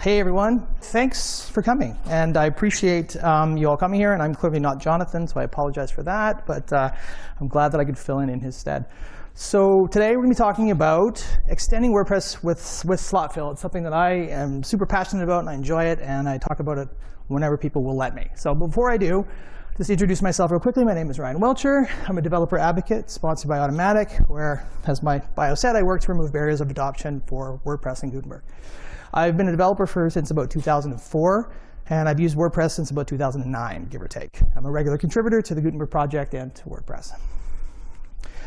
Hey everyone, thanks for coming. And I appreciate um, you all coming here. And I'm clearly not Jonathan, so I apologize for that. But uh, I'm glad that I could fill in in his stead. So today we're going to be talking about extending WordPress with, with slot fill. It's something that I am super passionate about and I enjoy it. And I talk about it whenever people will let me. So before I do, just introduce myself real quickly. My name is Ryan Welcher. I'm a developer advocate sponsored by Automattic, where, as my bio said, I work to remove barriers of adoption for WordPress and Gutenberg. I've been a developer for since about 2004, and I've used WordPress since about 2009, give or take. I'm a regular contributor to the Gutenberg project and to WordPress.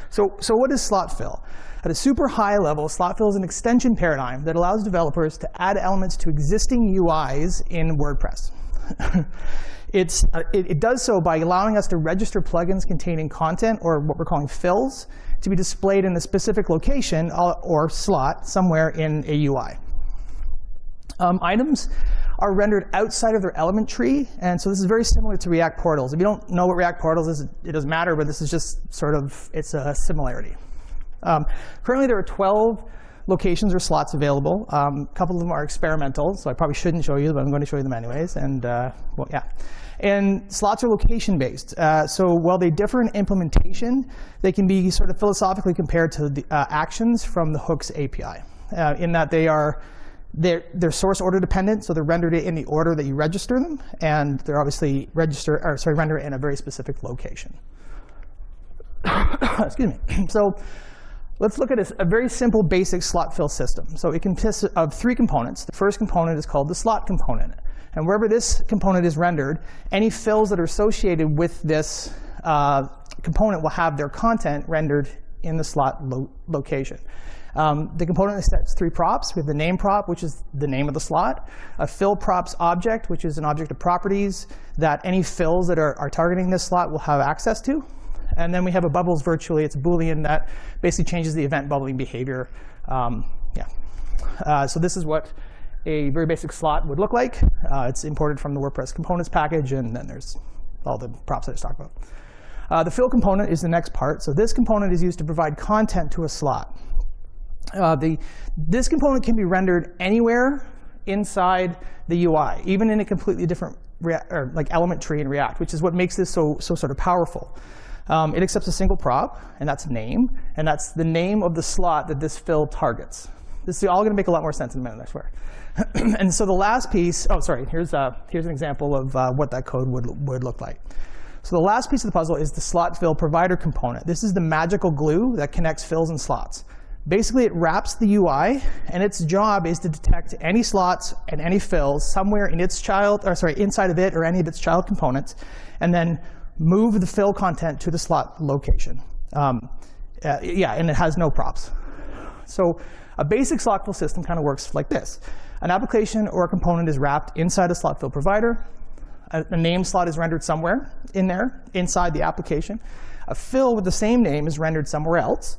So, so what is slot fill? At a super high level, slot fill is an extension paradigm that allows developers to add elements to existing UIs in WordPress. it's, uh, it, it, does so by allowing us to register plugins containing content, or what we're calling fills, to be displayed in a specific location uh, or slot somewhere in a UI. Um, items are rendered outside of their element tree. And so this is very similar to React portals. If you don't know what React portals is, it doesn't matter, but this is just sort of, it's a similarity. Um, currently, there are 12 locations or slots available. Um, a couple of them are experimental, so I probably shouldn't show you, but I'm going to show you them anyways. And uh, well, yeah. And slots are location-based. Uh, so while they differ in implementation, they can be sort of philosophically compared to the uh, actions from the Hooks API, uh, in that they are they're, they're source order dependent, so they're rendered in the order that you register them, and they're obviously register or sorry rendered in a very specific location. Excuse me. So let's look at a, a, very simple, basic slot fill system. So it consists of three components. The first component is called the slot component, and wherever this component is rendered, any fills that are associated with this uh, component will have their content rendered in the slot lo location. Um, the component sets three props. We have the name prop, which is the name of the slot, a fill props object, which is an object of properties that any fills that are, are targeting this slot will have access to. And then we have a bubbles virtually. It's a Boolean that basically changes the event bubbling behavior. Um, yeah. Uh, so this is what a very basic slot would look like. Uh, it's imported from the WordPress components package, and then there's all the props I just talked about. Uh, the fill component is the next part. So this component is used to provide content to a slot. Uh, the, this component can be rendered anywhere inside the UI, even in a completely different or like element tree in React, which is what makes this so, so sort of powerful. Um, it accepts a single prop, and that's name, and that's the name of the slot that this fill targets. This is all going to make a lot more sense in a minute, I swear. and so the last piece, oh, sorry, here's, uh, here's an example of uh, what that code would, would look like. So the last piece of the puzzle is the slot fill provider component. This is the magical glue that connects fills and slots. Basically, it wraps the UI, and its job is to detect any slots and any fills somewhere in its child, or sorry, inside of it or any of its child components, and then move the fill content to the slot location. Um, uh, yeah, and it has no props. So a basic slot fill system kind of works like this. An application or a component is wrapped inside a slot fill provider. A, name slot is rendered somewhere in there, inside the application. A fill with the same name is rendered somewhere else.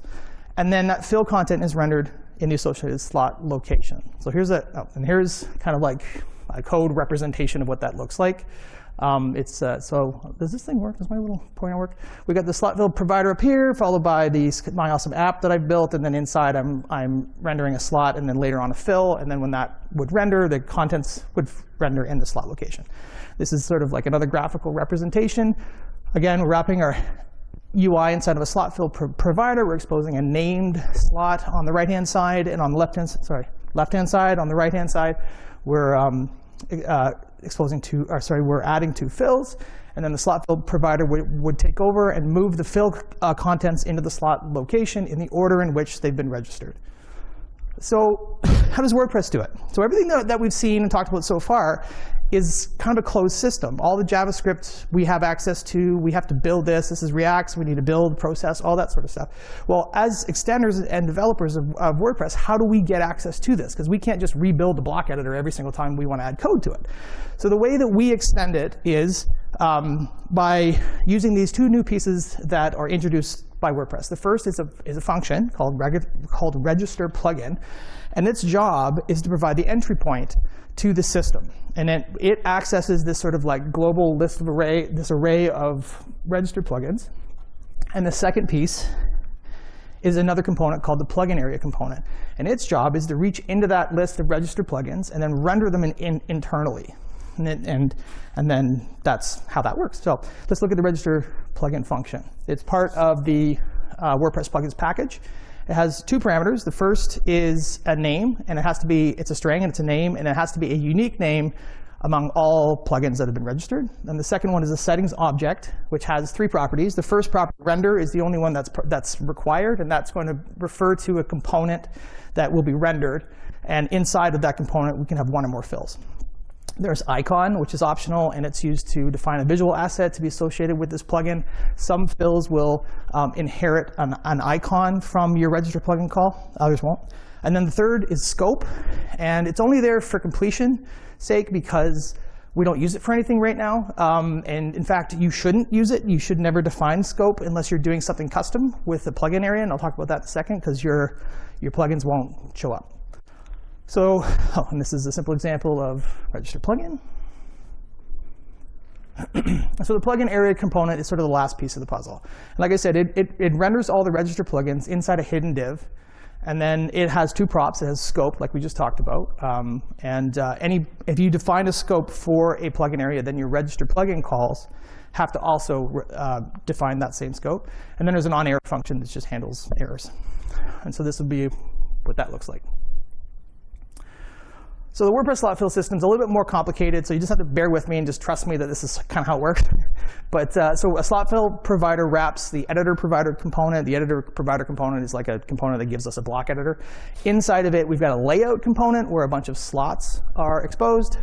And then that fill content is rendered in the associated slot location. So here's a, oh, and here's kind of like a code representation of what that looks like. Um, it's uh, so does this thing work? Does my little pointer work? We got the slot fill provider up here, followed by the my awesome app that I've built, and then inside I'm I'm rendering a slot, and then later on a fill, and then when that would render, the contents would render in the slot location. This is sort of like another graphical representation. Again, we're wrapping our UI inside of a slot fill pro provider. We're exposing a named slot on the right-hand side, and on the left-hand sorry left-hand side, on the right-hand side, we're um, uh, exposing two, or sorry, we're adding two fills, and then the slot fill provider would, would take over and move the fill uh, contents into the slot location in the order in which they've been registered. So how does WordPress do it? So everything that, that we've seen and talked about so far is kind of a closed system. All the JavaScript we have access to, we have to build this. This is React, we need to build, process, all that sort of stuff. Well, as extenders and developers of, of WordPress, how do we get access to this? Because we can't just rebuild the block editor every single time we want to add code to it. So the way that we extend it is um, by using these two new pieces that are introduced by WordPress. The first is a, is a function called, called register plugin. And its job is to provide the entry point to the system. And it, it accesses this sort of like global list of array, this array of registered plugins. And the second piece is another component called the plugin area component. And its job is to reach into that list of registered plugins and then render them in, in, internally. And, then, and, and then that's how that works. So let's look at the register plugin function. It's part of the uh, WordPress plugins package. It has two parameters. The first is a name, and it has to be, it's a string, and it's a name, and it has to be a unique name among all plugins that have been registered. And the second one is a settings object, which has three properties. The first property, render, is the only one that's, that's required, and that's going to refer to a component that will be rendered. And inside of that component, we can have one or more fills. There's icon, which is optional, and it's used to define a visual asset to be associated with this plugin. Some fills will um, inherit an, an, icon from your register plugin call. Others won't. And then the third is scope, and it's only there for completion sake because we don't use it for anything right now. Um, and in fact, you shouldn't use it. You should never define scope unless you're doing something custom with the plugin area. And I'll talk about that in a second because your, your plugins won't show up. So, oh, and this is a simple example of register plugin. so the plugin area component is sort of the last piece of the puzzle. And like I said, it, it, it renders all the register plugins inside a hidden div. And then it has two props. It has scope, like we just talked about. Um, and uh, any, if you define a scope for a plugin area, then your register plugin calls have to also uh, define that same scope. And then there's an on-error function that just handles errors. And so this would be what that looks like. So the WordPress slot fill system is a little bit more complicated, so you just have to bear with me and just trust me that this is kind of how it works. but uh, so a slot fill provider wraps the editor provider component. The editor provider component is like a component that gives us a block editor. Inside of it, we've got a layout component where a bunch of slots are exposed.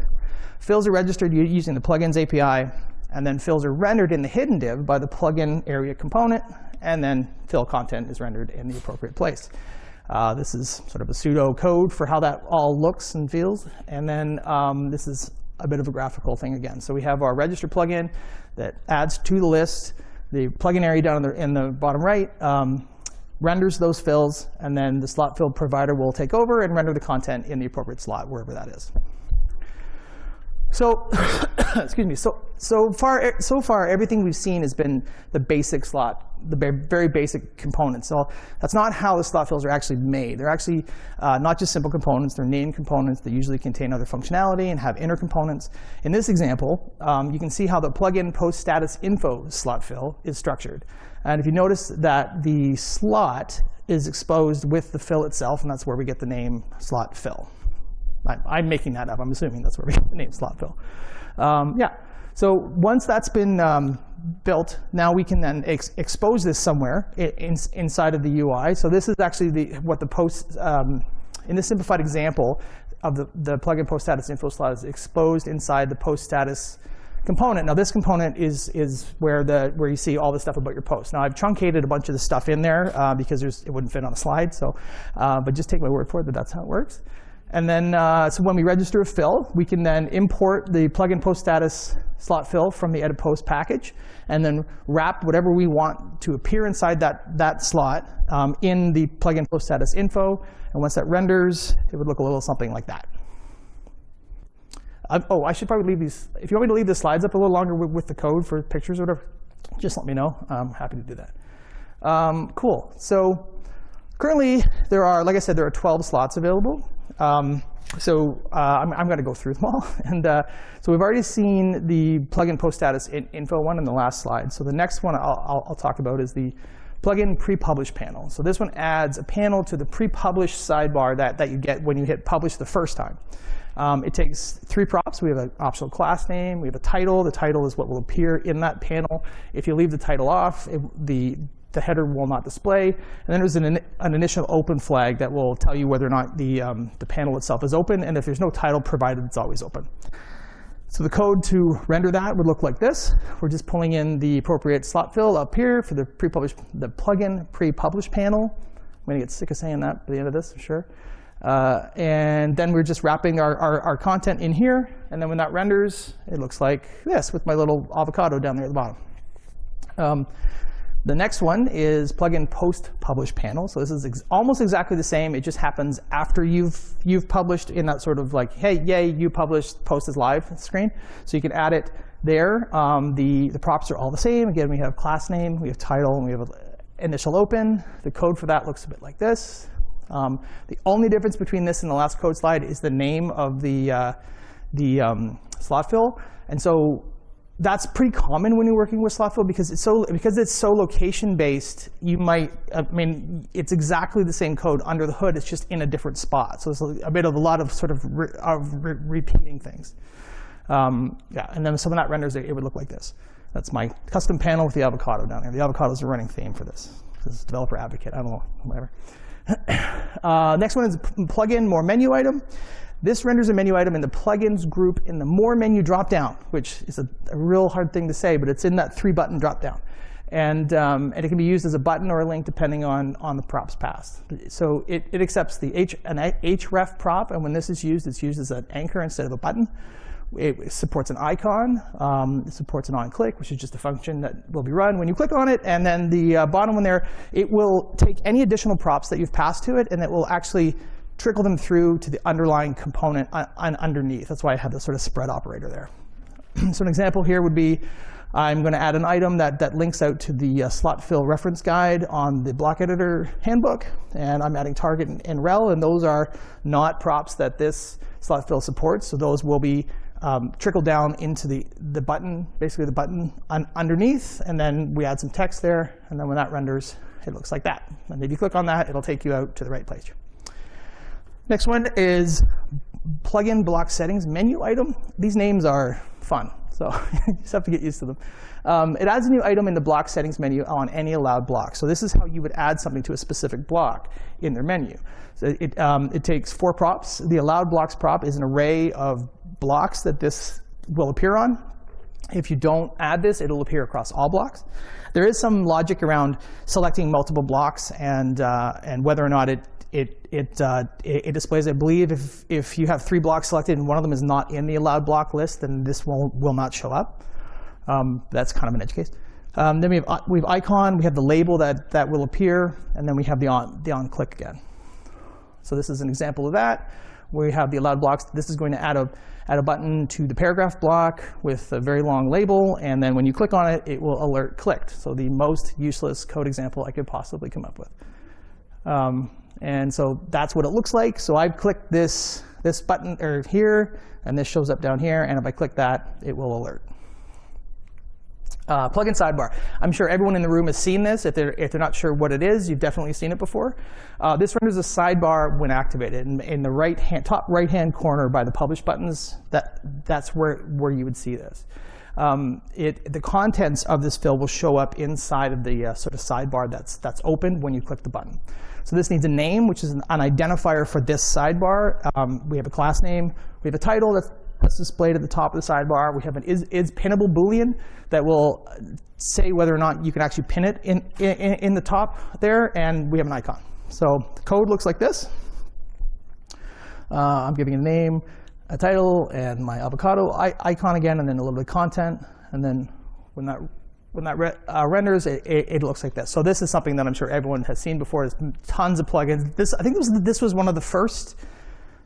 Fills are registered using the plugins API, and then fills are rendered in the hidden div by the plugin area component, and then fill content is rendered in the appropriate place. Uh, this is sort of a pseudo code for how that all looks and feels. And then um, this is a bit of a graphical thing again. So we have our register plugin that adds to the list. The plugin area down in the, in the bottom right um, renders those fills, and then the slot fill provider will take over and render the content in the appropriate slot, wherever that is. So, excuse me. So, so far, so far, everything we've seen has been the basic slot, the very basic components. So that's not how the slot fills are actually made. They're actually uh, not just simple components. They're named components that usually contain other functionality and have inner components. In this example, um, you can see how the plugin post status info slot fill is structured. And if you notice that the slot is exposed with the fill itself, and that's where we get the name slot fill. I'm making that up. I'm assuming that's where we the name slot fill. Um, yeah. So once that's been um, built, now we can then ex expose this somewhere in, inside of the UI. So this is actually the, what the post, um, in this simplified example of the, the plugin post status info slot is exposed inside the post status component. Now this component is, is where, the, where you see all the stuff about your post. Now I've truncated a bunch of the stuff in there uh, because there's it wouldn't fit on a slide. So, uh, but just take my word for it that that's how it works. And then, uh, so when we register a fill, we can then import the plugin post status slot fill from the edit post package, and then wrap whatever we want to appear inside that, that slot um, in the plugin post status info. And once that renders, it would look a little something like that. Uh, oh, I should probably leave these. If you want me to leave the slides up a little longer with, with the code for pictures or whatever, just let me know. I'm happy to do that. Um, cool. So currently, there are, like I said, there are 12 slots available. Um, so uh, I'm, I'm going to go through them all. and uh, so we've already seen the plugin post status in info one in the last slide. So the next one I'll, I'll, I'll talk about is the plugin pre-publish panel. So this one adds a panel to the pre-publish sidebar that, that you get when you hit publish the first time. Um, it takes three props. We have an optional class name. We have a title. The title is what will appear in that panel. If you leave the title off, it, the the header will not display. And then there's an, an initial open flag that will tell you whether or not the, um, the panel itself is open. And if there's no title provided, it's always open. So the code to render that would look like this. We're just pulling in the appropriate slot fill up here for the pre-publish, the plugin pre-publish panel. I'm to get sick of saying that by the end of this, I'm sure. Uh, and then we're just wrapping our, our, our, content in here. And then when that renders, it looks like this with my little avocado down there at the bottom. Um, the next one is plugin post publish panel. So this is ex almost exactly the same. It just happens after you've you've published in that sort of like, hey, yay, you published, post is live screen. So you can add it there. Um, the the props are all the same. Again, we have class name, we have title, and we have initial open. The code for that looks a bit like this. Um, the only difference between this and the last code slide is the name of the, uh, the um, slot fill. And so that's pretty common when you're working with slot because it's so because it's so location based. You might, I mean, it's exactly the same code under the hood. It's just in a different spot. So it's a bit of a lot of sort of, re, of re repeating things. Um, yeah, and then some of that renders it, it would look like this. That's my custom panel with the avocado down here. The avocado is a running theme for this. This is developer advocate. I don't know, whatever. uh, next one is plugin more menu item. This renders a menu item in the plugins group in the more menu dropdown, which is a, a real hard thing to say, but it's in that three button dropdown. And, um, and it can be used as a button or a link depending on, on the props passed. So it, it accepts the H, an href prop, and when this is used, it's used as an anchor instead of a button. It supports an icon. Um, it supports an on-click, which is just a function that will be run when you click on it. And then the uh, bottom one there, it will take any additional props that you've passed to it, and it will actually trickle them through to the underlying component underneath. That's why I have this sort of spread operator there. so an example here would be I'm going to add an item that, that links out to the uh, slot fill reference guide on the block editor handbook. And I'm adding target and, and rel, and those are not props that this slot fill supports. So those will be um, trickle down into the, the button, basically the button un underneath, and then we add some text there, and then when that renders, it looks like that. And if you click on that, it'll take you out to the right place. Next one is plugin block settings menu item. These names are fun, so you just have to get used to them. Um, it adds a new item in the block settings menu on any allowed block. So this is how you would add something to a specific block in their menu. So it, um, it takes four props. The allowed blocks prop is an array of blocks that this will appear on. If you don't add this, it'll appear across all blocks. There is some logic around selecting multiple blocks and, uh, and whether or not it, it, it, uh, it, displays, I believe, if, if you have three blocks selected and one of them is not in the allowed block list, then this will, will not show up. Um, that's kind of an edge case. Um, then we have, uh, we have icon, we have the label that, that will appear, and then we have the on, the on click again. So this is an example of that we have the allowed blocks. This is going to add a, add a button to the paragraph block with a very long label, and then when you click on it, it will alert clicked. So the most useless code example I could possibly come up with. Um, and so that's what it looks like. So I've clicked this, this button or here, and this shows up down here, and if I click that, it will alert. Uh, plugin sidebar. I'm sure everyone in the room has seen this. If they're, if they're not sure what it is, you've definitely seen it before. Uh, this renders a sidebar when activated. In, in the right hand, top right-hand corner by the publish buttons, that, that's where, where you would see this. Um, it, the contents of this fill will show up inside of the uh, sort of sidebar that's, that's open when you click the button. So this needs a name, which is an, an identifier for this sidebar. Um, we have a class name. We have a title that's that's displayed at the top of the sidebar. We have an is, is pinnable boolean that will say whether or not you can actually pin it in, in, in the top there, and we have an icon. So the code looks like this. Uh, I'm giving a name, a title, and my avocado icon again, and then a little bit of content. And then when that when that re uh, renders, it, it, it, looks like this. So this is something that I'm sure everyone has seen before. There's tons of plugins. This I think this was, this was one of the first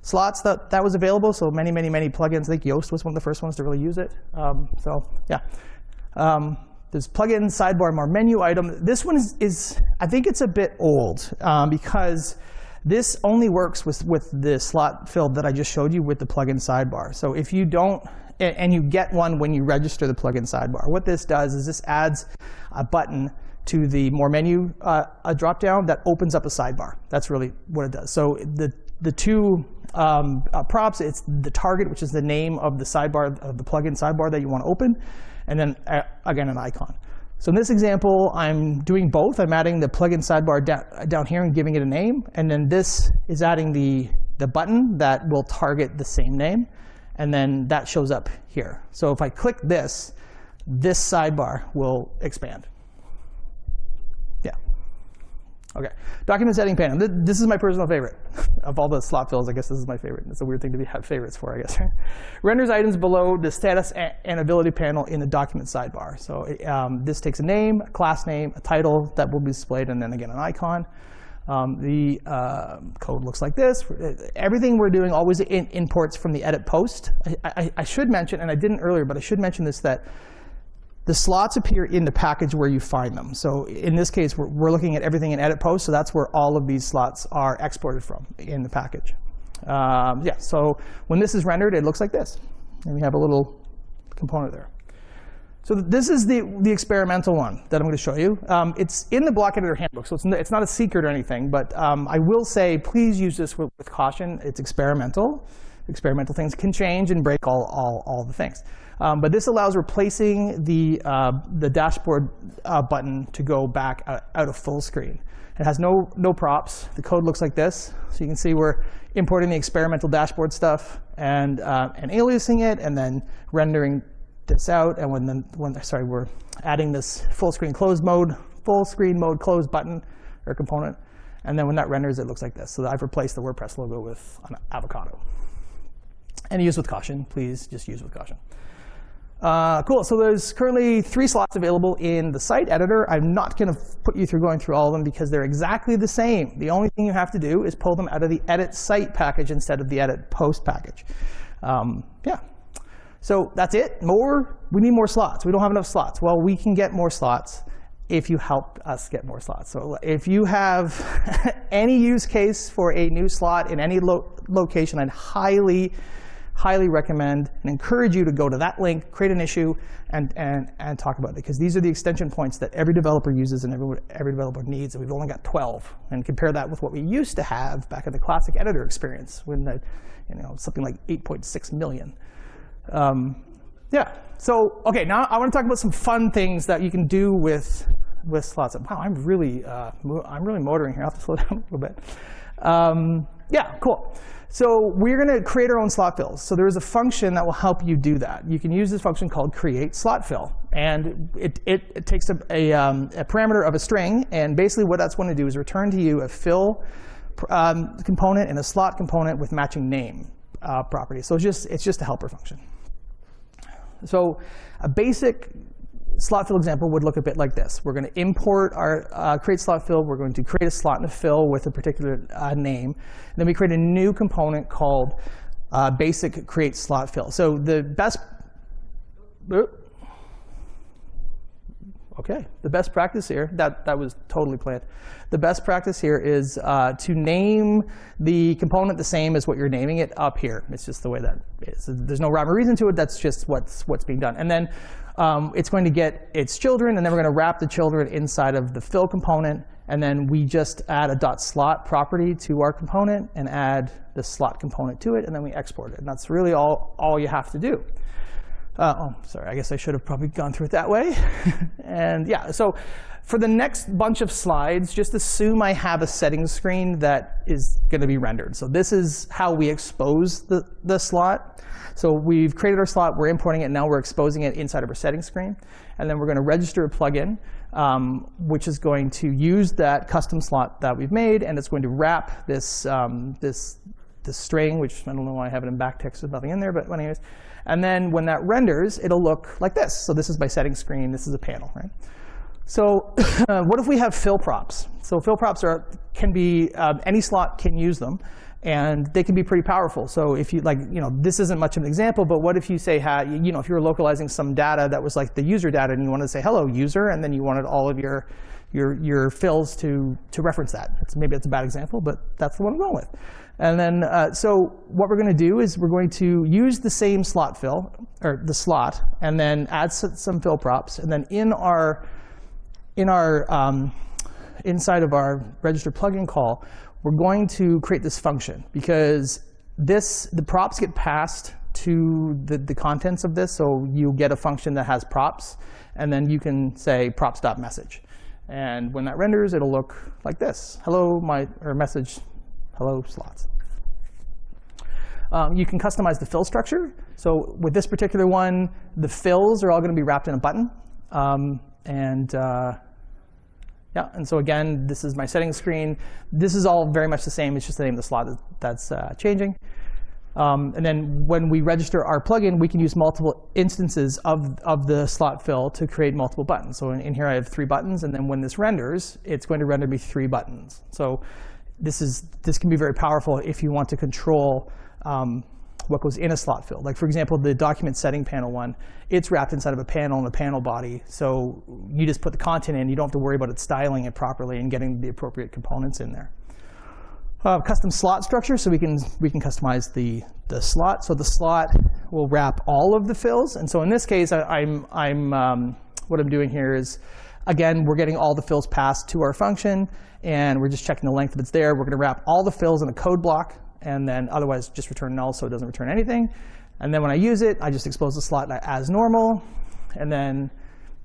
slots that that was available. So many, many, many plugins. I think Yoast was one of the first ones to really use it. Um, so yeah. Um, there's plugin, sidebar, more menu item. This one is, is I think it's a bit old um, because this only works with, with the slot fill that I just showed you with the plugin sidebar. So if you don't, and you get one when you register the plugin sidebar. What this does is this adds a button to the more menu uh, a dropdown that opens up a sidebar. That's really what it does. So the the two um, uh, props, it's the target, which is the name of the sidebar, of the plugin sidebar that you want to open, and then, uh, again, an icon. So in this example, I'm doing both. I'm adding the plugin sidebar down, here and giving it a name. And then this is adding the, the button that will target the same name. And then that shows up here. So if I click this, this sidebar will expand. Okay, document setting panel. This is my personal favorite of all the slot fills. I guess this is my favorite. It's a weird thing to be, have favorites for, I guess. Renders items below the status and visibility panel in the document sidebar. So um, this takes a name, a class name, a title that will be displayed, and then again an icon. Um, the uh, code looks like this. Everything we're doing always imports from the edit post. I, I, I should mention, and I didn't earlier, but I should mention this, that The slots appear in the package where you find them. So in this case, we're, we're looking at everything in edit post, so that's where all of these slots are exported from in the package. Um, yeah, so when this is rendered, it looks like this. And we have a little component there. So this is the, the experimental one that I'm going to show you. Um, it's in the block editor handbook, so it's, it's not a secret or anything. But um, I will say, please use this with, with, caution. It's experimental. Experimental things can change and break all, all, all the things. Um, but this allows replacing the, uh, the dashboard uh, button to go back out, out, of full screen. It has no, no props. The code looks like this. So you can see we're importing the experimental dashboard stuff and, uh, and aliasing it, and then rendering this out. And when, the, when sorry, we're adding this full screen close mode, full screen mode close button or component. And then when that renders, it looks like this. So I've replaced the WordPress logo with an avocado. And use with caution. Please just use with caution. Uh, cool, so there's currently three slots available in the site editor. I'm not going to put you through going through all of them because they're exactly the same. The only thing you have to do is pull them out of the edit site package instead of the edit post package. Um, yeah, so that's it. More, we need more slots. We don't have enough slots. Well, we can get more slots if you help us get more slots. So if you have any use case for a new slot in any lo location, I'd highly highly recommend and encourage you to go to that link, create an issue, and, and, and talk about it. Because these are the extension points that every developer uses and every, every developer needs. And we've only got 12. And compare that with what we used to have back in the classic editor experience when the, you know, something like 8.6 million. Um, yeah. So OK, now I want to talk about some fun things that you can do with with slots. Wow, I'm really uh, I'm really motoring here. I have to slow down a little bit. Um, yeah, cool. So we're going to create our own slot fills. So there is a function that will help you do that. You can use this function called create slot fill. And it, it, it takes a, a, um, a, parameter of a string. And basically what that's going to do is return to you a fill um, component and a slot component with matching name uh, properties. So it's just, it's just a helper function. So a basic slot fill example would look a bit like this. We're going to import our uh, create slot fill. We're going to create a slot and a fill with a particular uh, name. And then we create a new component called uh, basic create slot fill. So the best, okay, the best practice here, that, that was totally planned. The best practice here is uh, to name the component the same as what you're naming it up here. It's just the way that is. There's no rhyme or reason to it. That's just what's, what's being done. And then um, it's going to get its children, and then we're going to wrap the children inside of the fill component. And then we just add a dot slot property to our component and add the slot component to it, and then we export it. And that's really all, all you have to do. Uh, oh, sorry, I guess I should have probably gone through it that way. and yeah, so for the next bunch of slides, just assume I have a settings screen that is going to be rendered. So this is how we expose the, the slot. So we've created our slot, we're importing it, now we're exposing it inside of our settings screen. And then we're going to register a plugin, um, which is going to use that custom slot that we've made, and it's going to wrap this, um, this, this string, which I don't know why I have it in backticks with nothing in there, but anyways. And then when that renders, it'll look like this. So this is my setting screen. This is a panel, right? So what if we have fill props? So fill props are, can be, um, any slot can use them and they can be pretty powerful. So if you like, you know, this isn't much of an example, but what if you say, you know, if you were localizing some data that was like the user data, and you wanted to say hello user, and then you wanted all of your your your fills to to reference that. It's, maybe that's a bad example, but that's the one I'm going with. And then, uh, so what we're going to do is we're going to use the same slot fill, or the slot, and then add some fill props, and then in our in our um, inside of our register plugin call, we're going to create this function because this the props get passed to the, the contents of this. So you get a function that has props, and then you can say props.message. And when that renders, it'll look like this. Hello, my or message, hello slots. Um, you can customize the fill structure. So with this particular one, the fills are all going to be wrapped in a button. Um, and uh, yeah, and so again, this is my settings screen. This is all very much the same. It's just the name of the slot that's uh, changing. Um, and then when we register our plugin, we can use multiple instances of, of the slot fill to create multiple buttons. So in, in, here I have three buttons, and then when this renders, it's going to render me three buttons. So this is this can be very powerful if you want to control um, what goes in a slot fill. Like for example, the document setting panel one, it's wrapped inside of a panel and a panel body. So you just put the content in. You don't have to worry about it styling it properly and getting the appropriate components in there. Uh, custom slot structure, so we can we can customize the the slot. So the slot will wrap all of the fills. And so in this case, I, am I'm, I'm um, what I'm doing here is, again, we're getting all the fills passed to our function, and we're just checking the length if it's there. We're going to wrap all the fills in a code block and then otherwise just return null so it doesn't return anything. And then when I use it, I just expose the slot as normal. And then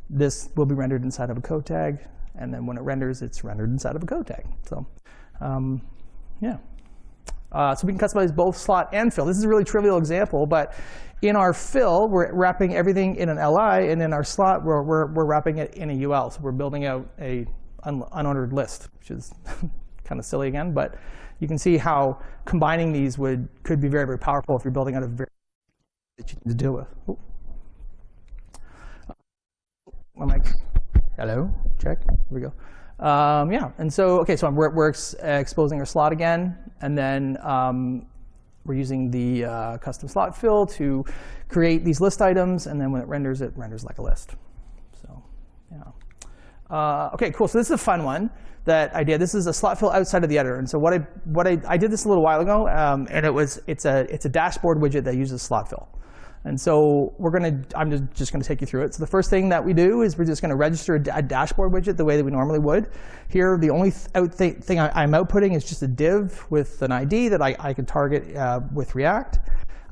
this will be rendered inside of a code tag. And then when it renders, it's rendered inside of a code tag. So um, yeah. Uh, so we can customize both slot and fill. This is a really trivial example, but in our fill, we're wrapping everything in an LI, and in our slot, we're, we're, we're wrapping it in a UL. So we're building out a un unordered list, which is kind of silly again, but you can see how combining these would could be very, very powerful if you're building out a very that you need to deal with. Ooh. My mic. Hello. Check. Here we go. Um, yeah. And so, okay, so we're, we're ex exposing our slot again, and then um, we're using the uh, custom slot fill to create these list items, and then when it renders, it renders like a list. So, yeah. Uh, okay, cool. So this is a fun one that I did. This is a slot fill outside of the editor. And so what I what I, I did this a little while ago, um, and it was it's a it's a dashboard widget that uses slot fill. And so we're to, I'm just, to take you through it. So the first thing that we do is we're just going to register a, a dashboard widget the way that we normally would. Here, the only th out th thing I, am outputting is just a div with an ID that I, I can target uh, with React.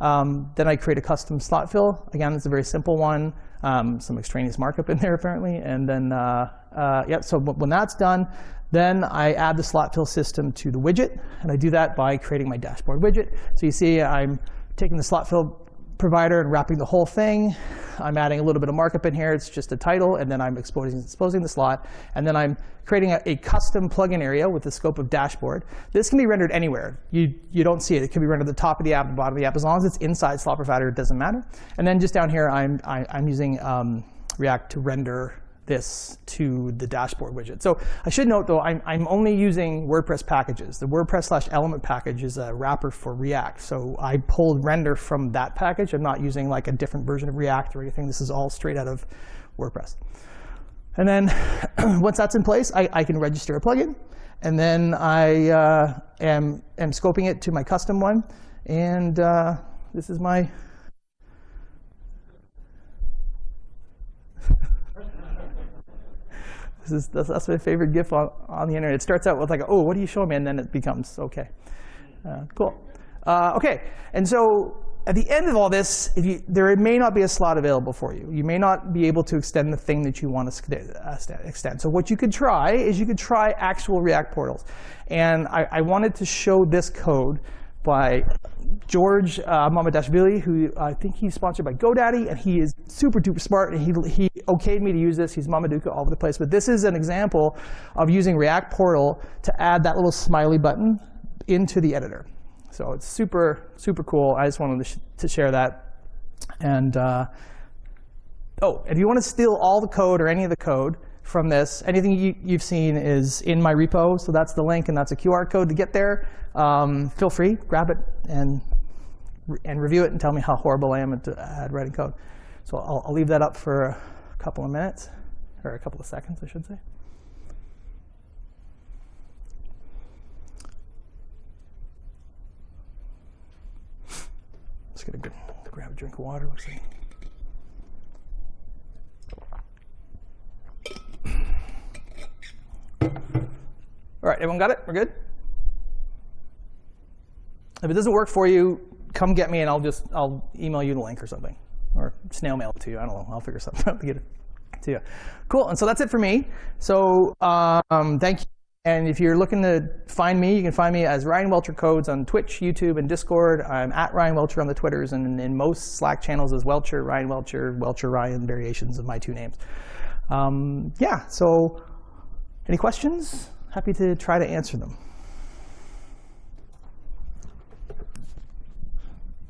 Um, then I create a custom slot fill. Again, it's a very simple one. Um, some extraneous markup in there apparently. And then, uh, uh, yeah, so when that's done, then I add the slot fill system to the widget, and I do that by creating my dashboard widget. So you see I'm taking the slot fill provider and wrapping the whole thing. I'm adding a little bit of markup in here. It's just a title, and then I'm exposing, exposing the slot. And then I'm creating a, a, custom plugin area with the scope of dashboard. This can be rendered anywhere. You, you don't see it. It can be rendered at the top of the app, the bottom of the app. As long as it's inside slot provider, it doesn't matter. And then just down here, I'm, I, am i am using um, React to render this to the dashboard widget. So I should note, though, I'm, I'm only using WordPress packages. The WordPress slash element package is a wrapper for React. So I pulled render from that package. I'm not using like a different version of React or anything. This is all straight out of WordPress. And then once that's in place, I, I can register a plugin. And then I uh, am, am scoping it to my custom one. And uh, this is my Is, that's, my favorite GIF on, on the internet. It starts out with like, oh, what are you showing me? And then it becomes, OK. Uh, cool. Uh, OK, and so at the end of all this, you, there may not be a slot available for you. You may not be able to extend the thing that you want to uh, extend. So what you could try is you could try actual React portals. And I, I wanted to show this code by George uh, Mamadashvili, who I think he's sponsored by GoDaddy, and he is super duper smart, and he, he okayed me to use this. He's Mamaduka all over the place. But this is an example of using React Portal to add that little smiley button into the editor. So it's super, super cool. I just wanted to, sh to share that. And uh, oh, if you want to steal all the code or any of the code, from this. Anything you, have seen is in my repo, so that's the link, and that's a QR code to get there. Um, feel free, grab it, and, and review it, and tell me how horrible I am at, at writing code. So I'll, I'll leave that up for a couple of minutes, or a couple of seconds, I should say. Just gonna grab a drink of water. Let's see. All right, everyone got it? We're good? If it doesn't work for you, come get me and I'll just I'll email you the link or something. Or snail mail it to you. I don't know. I'll figure something out to get it to you. Cool. And so that's it for me. So um, thank you. And if you're looking to find me, you can find me as Ryan Welcher Codes on Twitch, YouTube, and Discord. I'm at Ryan Welcher on the Twitters, and in most Slack channels as Welcher, Ryan Welcher, Welcher Ryan, variations of my two names. Um, yeah, so any questions? happy to try to answer them.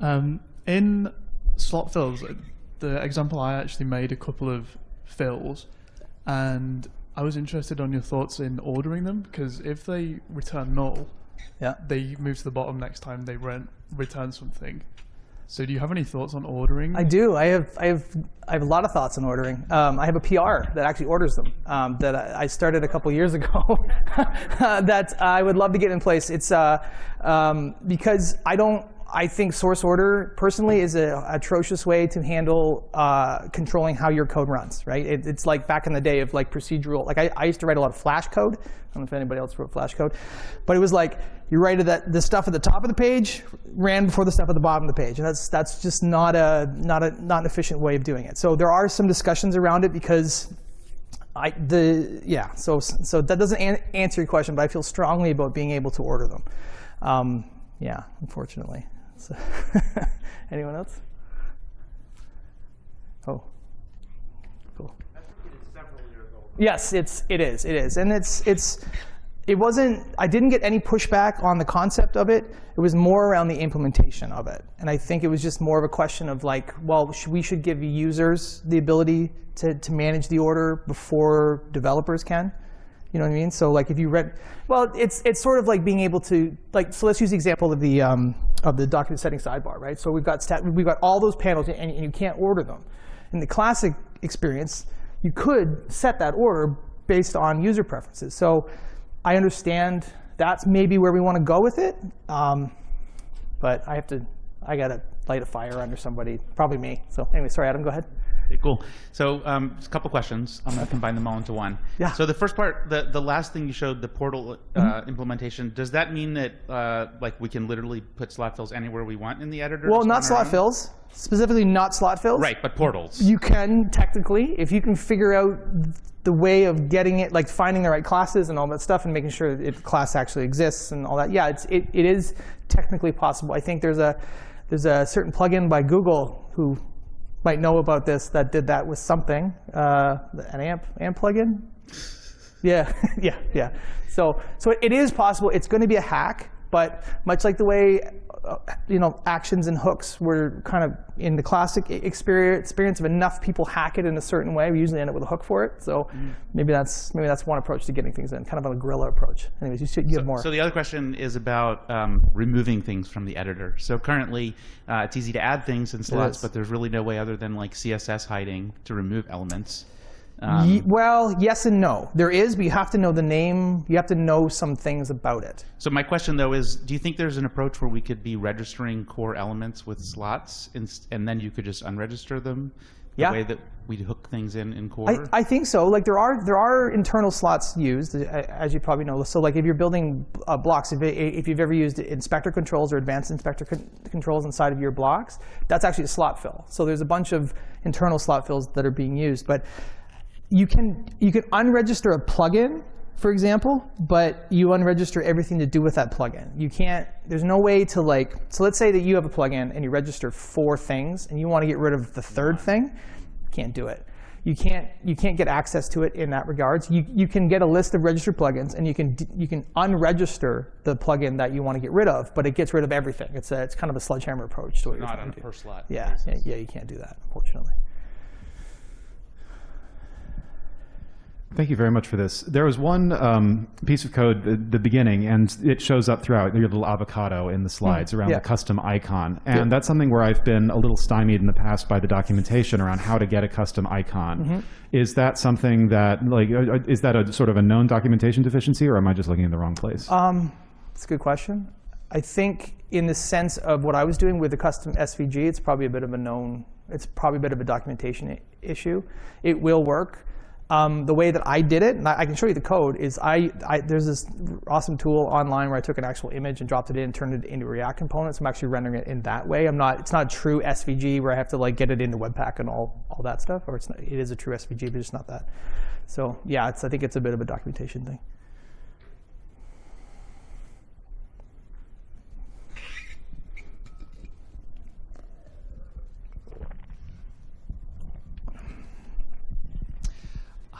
Um, in slot fills, the example I actually made a couple of fills, and I was interested on your thoughts in ordering them because if they return null, yeah, they move to the bottom next time they rent, return something. So do you have any thoughts on ordering? I do. I have. I have. I have a lot of thoughts on ordering. Um, I have a PR that actually orders them. Um, that I I started a couple years ago. that I would love to get in place. It's uh, um, because I don't. I think source order personally is an atrocious way to handle uh, controlling how your code runs. Right? It, it's like back in the day of like procedural. Like I, I used to write a lot of Flash code. I don't know if anybody else wrote Flash code, but it was like you write that the stuff at the top of the page ran before the stuff at the bottom of the page, and that's that's just not a not a not an efficient way of doing it. So there are some discussions around it because I the yeah. So so that doesn't an answer your question, but I feel strongly about being able to order them. Um, yeah, unfortunately. So anyone else? Oh, cool. Yes, it's it is it is, and it's it's it wasn't. I didn't get any pushback on the concept of it. It was more around the implementation of it, and I think it was just more of a question of like, well, we should give users the ability to to manage the order before developers can. You know what I mean? So like if you read, well, it's it's sort of like being able to like. So let's use the example of the um, of the document setting sidebar, right? So we've got stat, we've got all those panels, and, and you can't order them. In the classic experience, you could set that order based on user preferences. So I understand that's maybe where we want to go with it, um, but I have to. I gotta light a fire under somebody, probably me. So anyway, sorry, Adam, go ahead. Okay, cool. So um, a couple questions. I'm going to combine them all into one. Yeah. So the first part, the, the last thing you showed, the portal uh, implementation, does that mean that uh, like we can literally put slot fills anywhere we want in the editor? Well, not slot own? fills, specifically not slot fills. Right, but portals. You can technically, if you can figure out the way of getting it, like finding the right classes and all that stuff, and making sure that the class actually exists and all that. Yeah, it's, it, it is technically possible. I think there's a there's a certain plugin by Google who might know about this that did that with something, uh, an AMP AMP plugin. Yeah, yeah, yeah. So so it is possible. It's going to be a hack, but much like the way you know actions and hooks were kind of in the classic experience experience of enough people hack it in a certain way, we usually end up with a hook for it. So maybe that's maybe that's one approach to getting things in, kind of a guerrilla approach. Anyways, you should give more. So the other question is about um, removing things from the editor. So currently, uh, it's easy to add things in slots, but there's really no way other than like CSS hiding to remove elements. Um, Ye- well, yes and no. There is, but you have to know the name. You have to know some things about it. So my question though is, do you think there's an approach where we could be registering core elements with slots, and, and then you could just unregister them? The Yeah. way that we hook things in in core. I, I think so. Like there are there are internal slots used, uh, as you probably know. So like if you're building uh, blocks, if, if you've ever used inspector controls or advanced inspector con- controls inside of your blocks, that's actually a slot fill. So there's a bunch of internal slot fills that are being used, but you can you can unregister a plugin, for example, but you unregister everything to do with that plugin. You can't. There's no way to like. So let's say that you have a plugin and you register four things, and you want to get rid of the third thing. Can't do it. You can't you can't get access to it in that regards. You you can get a list of registered plugins, and you can you can unregister the plugin that you want to get rid of, but it gets rid of everything. It's a it's kind of a sledgehammer approach to what you're not trying on a per slot. Yeah, yeah, yeah, you can't do that, unfortunately. Thank you very much for this. There was one um, piece of code at the beginning, and it shows up throughout your little avocado in the slides around Hmm. yeah. the custom icon. And that's something where I've been a little stymied in the past by the documentation around how to get a custom icon. Mm-hmm. Is that something that, like, uh, uh, is that a sort of a known documentation deficiency, or am I just looking in the wrong place? Um, It's a good question. I think in the sense of what I was doing with the custom SVG, it's probably a bit of a known, it's probably a bit of a documentation issue. It will work. Um, the way that I did it, and I, can show you the code, is I, I there's this awesome tool online where I took an actual image and dropped it in and turned it into React components. I'm actually rendering it in that way. I'm not, it's not true SVG where I have to like get it into Webpack and all, all that stuff, or it's not, it is a true SVG, but it's not that. So yeah, it's, I think it's a bit of a documentation thing.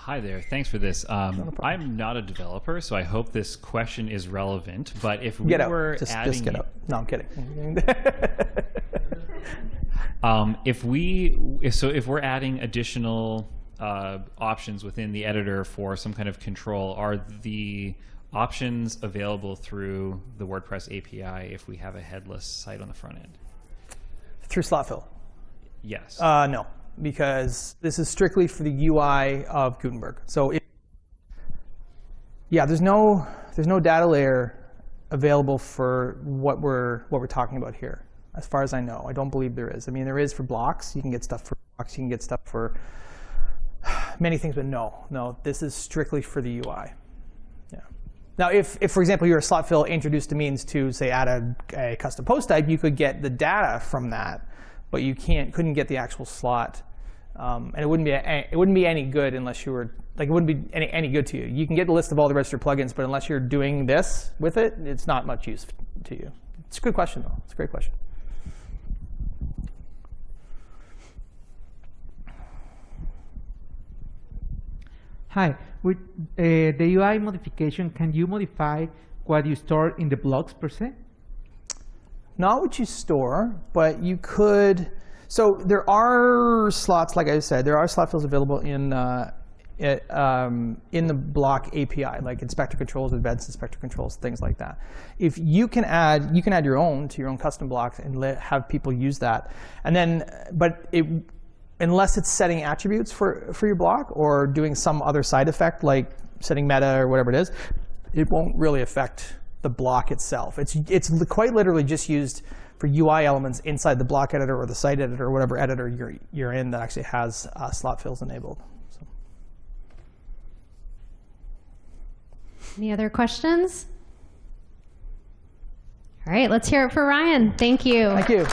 Hi there. Thanks for this. Um, I'm not a developer, so I hope this question is relevant. But if we Get were Just, adding, just get out. No, I'm kidding. um, if we, if- so if we're adding additional uh, options within the editor for some kind of control, are the options available through the WordPress API if we have a headless site on the front end? through slot fill. Yes. Uh, no, because this is strictly for the UI of Gutenberg. So, yeah, there's no there's no data layer available for what we're what we're talking about here. As far as I know, I don't believe there is. I mean, there is for blocks. You can get stuff for blocks. You can get stuff for many things, but no, no, this is strictly for the UI. Yeah. Now, if, if for example, you're a slot fill introduced a means to say add a, a custom post type, you could get the data from that, but you can't couldn't get the actual slot, um, and it wouldn't be a, it wouldn't be any good unless you were like it wouldn't be any, any good to you. You can get a list of all the registered plugins, but unless you're doing this with it, it's not much use to you. It's a good question though. It's a great question. Hi, with uh, the UI modification, can you modify what you store in the blocks per se? not what you store, but you could. So there are slots, like I said, there are slot fills available in uh, it, um, in the block API, like inspector controls, advanced inspector controls, things like that. If you can add, you can add your own to your own custom blocks and let, have people use that. And then, but it, unless it's setting attributes for for your block or doing some other side effect like setting meta or whatever it is, it won't really affect the block itself. It's, it's quite literally just used for UI elements inside the block editor or the site editor or whatever editor you're, you're in that actually has uh, slot fills enabled. So. Any other questions? All right, let's hear it for Ryan. Thank you. Thank you.